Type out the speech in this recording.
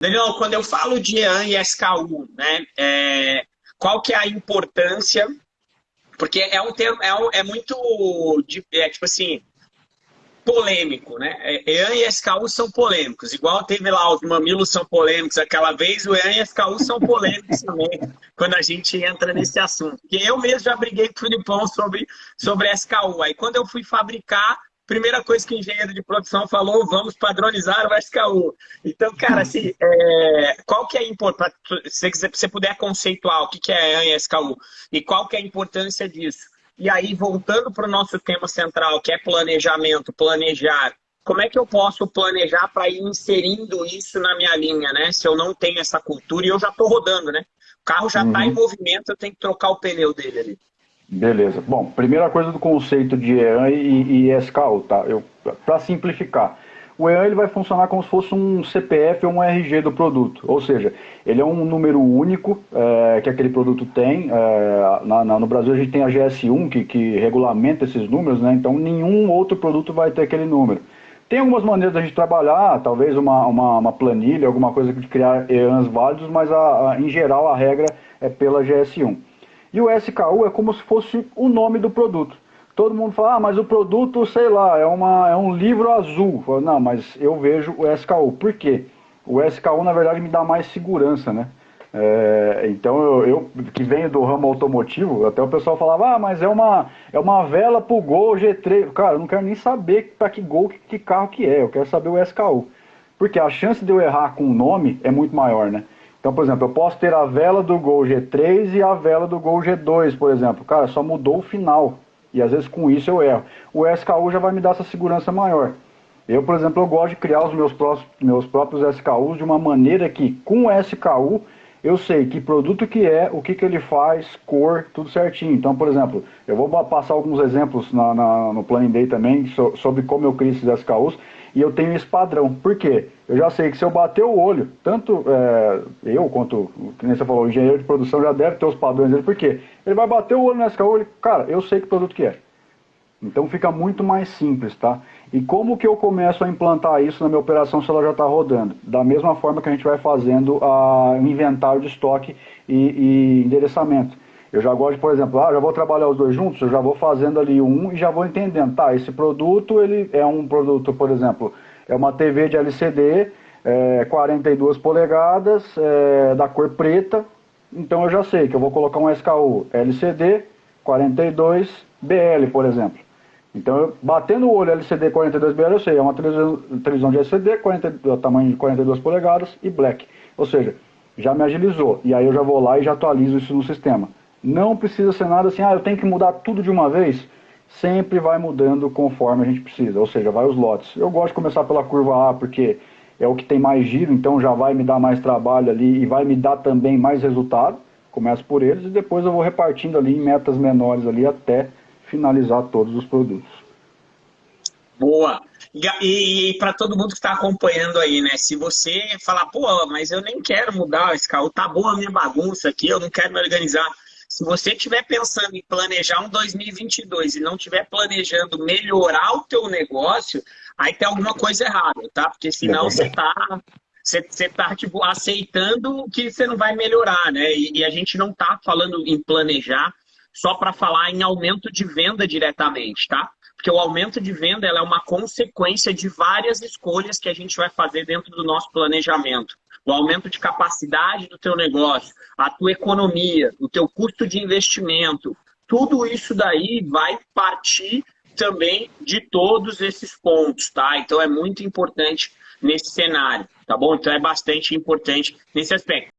Daniel, quando eu falo de EAN e SKU, né, é, qual que é a importância? Porque é um termo, é, é muito, é, tipo assim, polêmico, né? EAN e SKU são polêmicos. Igual teve lá, os mamilos são polêmicos aquela vez, o EAN e SKU são polêmicos também, quando a gente entra nesse assunto. Porque eu mesmo já briguei com o Filipão sobre, sobre SKU. Aí quando eu fui fabricar, primeira coisa que o engenheiro de produção falou, vamos padronizar o SKU. Então, cara, assim, é, qual que é a importância, se você puder conceituar o que é EAN e SKU, e qual que é a importância disso? E aí, voltando para o nosso tema central, que é planejamento, planejar, como é que eu posso planejar para ir inserindo isso na minha linha, né? Se eu não tenho essa cultura e eu já estou rodando, né? O carro já está uhum. em movimento, eu tenho que trocar o pneu dele ali. Beleza. Bom, primeira coisa do conceito de EAN e, e SKU, tá? Para simplificar, o EAN ele vai funcionar como se fosse um CPF ou um RG do produto, ou seja, ele é um número único é, que aquele produto tem. É, na, na, no Brasil a gente tem a GS1 que, que regulamenta esses números, né? então nenhum outro produto vai ter aquele número. Tem algumas maneiras da gente trabalhar, talvez uma, uma, uma planilha, alguma coisa de criar EANs válidos, mas a, a, em geral a regra é pela GS1. E o SKU é como se fosse o nome do produto todo mundo fala, ah, mas o produto, sei lá, é, uma, é um livro azul. Falo, não, mas eu vejo o SKU. Por quê? O SKU, na verdade, me dá mais segurança, né? É, então, eu, eu, que venho do ramo automotivo, até o pessoal falava, ah, mas é uma, é uma vela pro Gol G3. Cara, eu não quero nem saber para que Gol, que, que, carro que é, eu quero saber o SKU. Porque a chance de eu errar com o nome é muito maior, né? Então, por exemplo, eu posso ter a vela do Gol G3 e a vela do Gol G2, por exemplo. Cara, só mudou o final. E às vezes com isso eu erro. O SKU já vai me dar essa segurança maior. Eu, por exemplo, eu gosto de criar os meus, próprios, meus próprios SKUs de uma maneira que, com o SKU, eu sei que produto que é, o que, que ele faz, cor, tudo certinho. Então, por exemplo, eu vou passar alguns exemplos na, na, no Planning Day também so, sobre como eu crio esses SKUs e eu tenho esse padrão. Por quê? Eu já sei que se eu bater o olho, tanto é, eu quanto, nem você falou, o engenheiro de produção já deve ter os padrões dele, por quê? Ele vai bater o olho no SKU, ele, cara, eu sei que produto que é. Então fica muito mais simples, tá? E como que eu começo a implantar isso na minha operação se ela já está rodando? Da mesma forma que a gente vai fazendo o inventário de estoque e, e endereçamento. Eu já gosto, por exemplo, ah, já vou trabalhar os dois juntos, eu já vou fazendo ali um e já vou entendendo, tá, esse produto, ele é um produto, por exemplo, é uma TV de LCD, é, 42 polegadas, é, da cor preta, então eu já sei que eu vou colocar um SKU LCD 42 BL, por exemplo. Então, eu, batendo o olho LCD 42BL, eu sei, é uma televisão, de LCD, 40, tamanho de 42 polegadas e black. Ou seja, já me agilizou. E aí eu já vou lá e já atualizo isso no sistema. Não precisa ser nada assim, ah, eu tenho que mudar tudo de uma vez. Sempre vai mudando conforme a gente precisa, ou seja, vai os lotes. Eu gosto de começar pela curva A porque é o que tem mais giro, então já vai me dar mais trabalho ali e vai me dar também mais resultado. Começo por eles e depois eu vou repartindo ali em metas menores ali até finalizar todos os produtos. Boa! E, e para todo mundo que está acompanhando aí, né? Se você falar, pô, mas eu nem quero mudar esse carro, tá boa a minha bagunça aqui, eu não quero me organizar. Se você estiver pensando em planejar um 2022 e não estiver planejando melhorar o teu negócio, aí tem alguma coisa errada, tá? Porque senão você está você, você tá, tipo, aceitando que você não vai melhorar, né? E, e a gente não está falando em planejar só para falar em aumento de venda diretamente, tá? Porque o aumento de venda é uma consequência de várias escolhas que a gente vai fazer dentro do nosso planejamento o aumento de capacidade do teu negócio, a tua economia, o teu custo de investimento, tudo isso daí vai partir também de todos esses pontos, tá? Então é muito importante nesse cenário, tá bom? Então é bastante importante nesse aspecto.